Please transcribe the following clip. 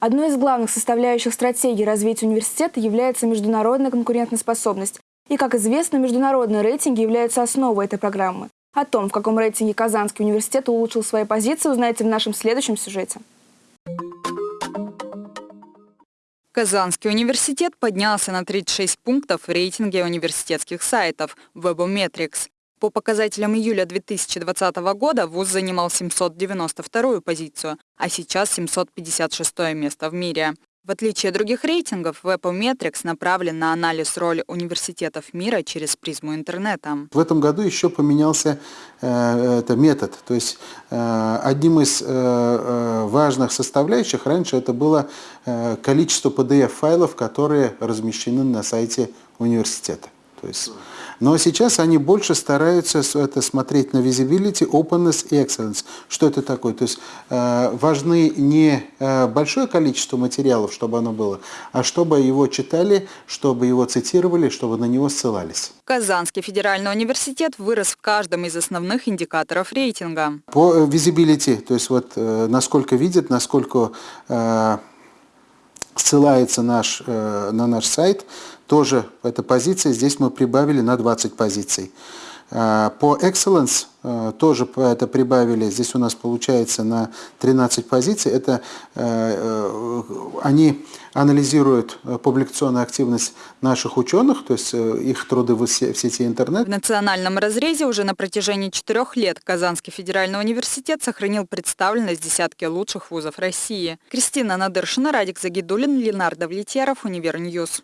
Одной из главных составляющих стратегии развития университета является международная конкурентоспособность. И, как известно, международные рейтинги являются основой этой программы. О том, в каком рейтинге Казанский университет улучшил свои позиции, узнаете в нашем следующем сюжете. Казанский университет поднялся на 36 пунктов в рейтинге университетских сайтов Webometrics. По показателям июля 2020 года ВУЗ занимал 792-ю позицию, а сейчас 756 место в мире. В отличие от других рейтингов, Webometrics направлен на анализ роли университетов мира через призму интернета. В этом году еще поменялся э, это метод. То есть э, одним из э, э важных составляющих раньше это было э, количество PDF-файлов, которые размещены на сайте университета. То есть но сейчас они больше стараются это смотреть на visibility, openness и excellence. Что это такое? То есть э, важны не э, большое количество материалов, чтобы оно было, а чтобы его читали, чтобы его цитировали, чтобы на него ссылались. Казанский федеральный университет вырос в каждом из основных индикаторов рейтинга. По э, visibility, то есть вот э, насколько видят, насколько э, ссылается наш, э, на наш сайт, тоже эта позиция, здесь мы прибавили на 20 позиций. Э, по Excellence тоже это прибавили, здесь у нас получается на 13 позиций. Это они анализируют публикационную активность наших ученых, то есть их труды в сети интернет. В национальном разрезе уже на протяжении четырех лет Казанский федеральный университет сохранил представленность десятки лучших вузов России. Кристина Надыршина, Радик Загидулин, Ленар Давлетьяров, Univer News.